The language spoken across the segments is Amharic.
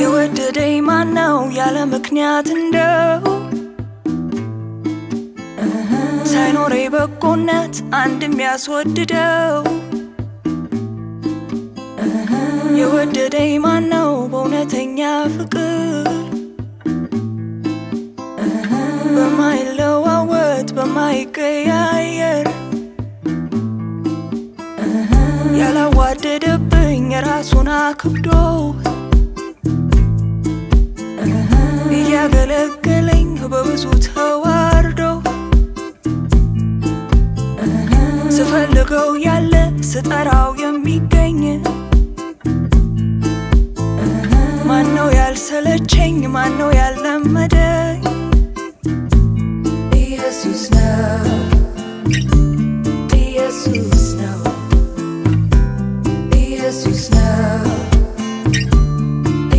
የወደደኝ ማነው? ያለ ምክንያት እንደው ሳይኖሬ በጎነት አንድ የሚያስወድደው የወደደኝ ማነው በእውነተኛ ፍቅር? በማይለዋወጥ በማይቀያየር? ያላዋደደብኝ ራሱን አክብዶ? እያገለገለኝ በብዙ ተዋርዶ? ስፈልገው ያለ ስጠራው የሚገኝ ማነው ያልሰለቸኝ? ማነው ያልለመደኝ? ኢየሱስ ነው። ኢየሱስ ነው። ኢየሱስ ነው።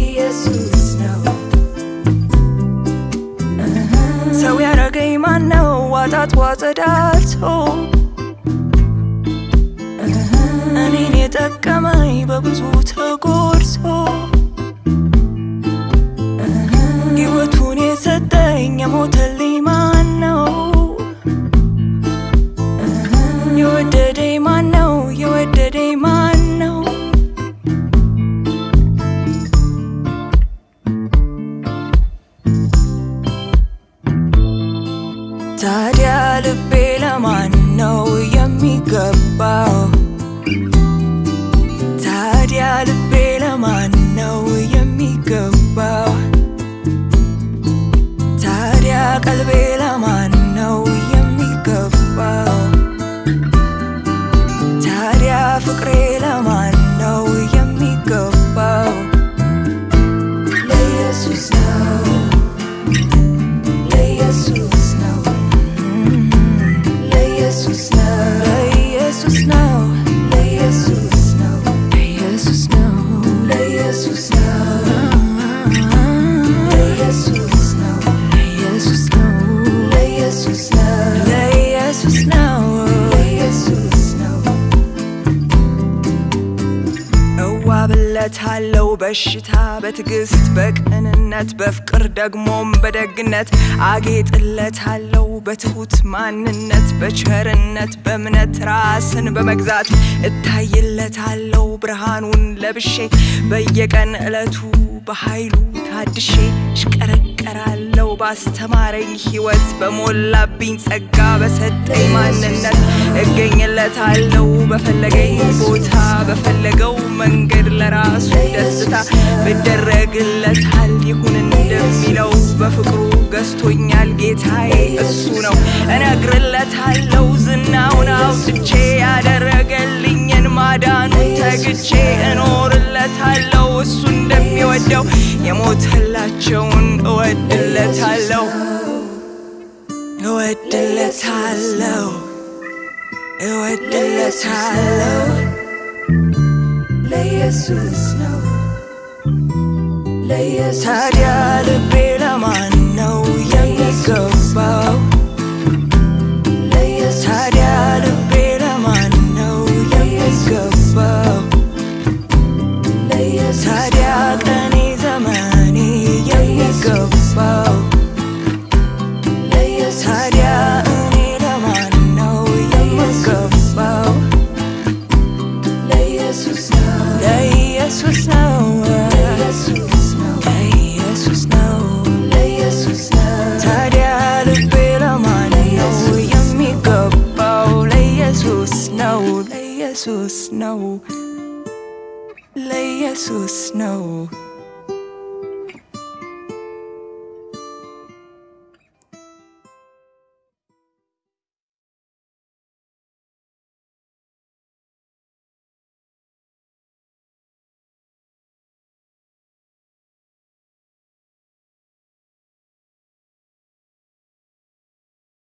ኢየሱስ ነው። ሰው ያረገኝ ማነው? ዋጣት ዋጸዳቶ እኔን የጠቀመኝ በብዙ ተጎርሶ ልቤ ለማን ነው የሚገባው? ታዲያ ልቤ ለማን ነው የሚገባው? ታዲያ ቀልቤ ለማን ነው የሚገባው? ታዲያ ፍቅሬ snow. እዋብለታለው በሽታ በትዕግስት በቅንነት በፍቅር ደግሞም በደግነት። አጌጥለታለው በትሁት ማንነት በቸርነት በእምነት ራስን በመግዛት። እታይለታለው ብርሃኑን ለብሼ በየቀን ዕለቱ በኃይሉ ታድሼ እሽቀረቀራለው ባስተማረኝ ሕይወት በሞላብኝ ጸጋ በሰጠኝ ማንነት እገኝለታለው በፈለገኝ ቦታ በፈለገው መንገድ ለራሱ ደስታ ብደረግለታል። ይሁን እንደሚለው በፍቅሩ ገዝቶኛል። ጌታዬ እሱ ነው። እነግርለታለው ዝናውን አውጥቼ ያደረገልኝን ማዳኑን ተግቼ wait till it's Layers snow. Layers. Tired of being. ታዲያ እኔ ለማን ነው? የምገባው? ለኢየሱስ ነው። ለኢየሱስ የሚገባው? ለኢየሱስ ነው። ለኢየሱስ ነው። ለኢየሱስ ነው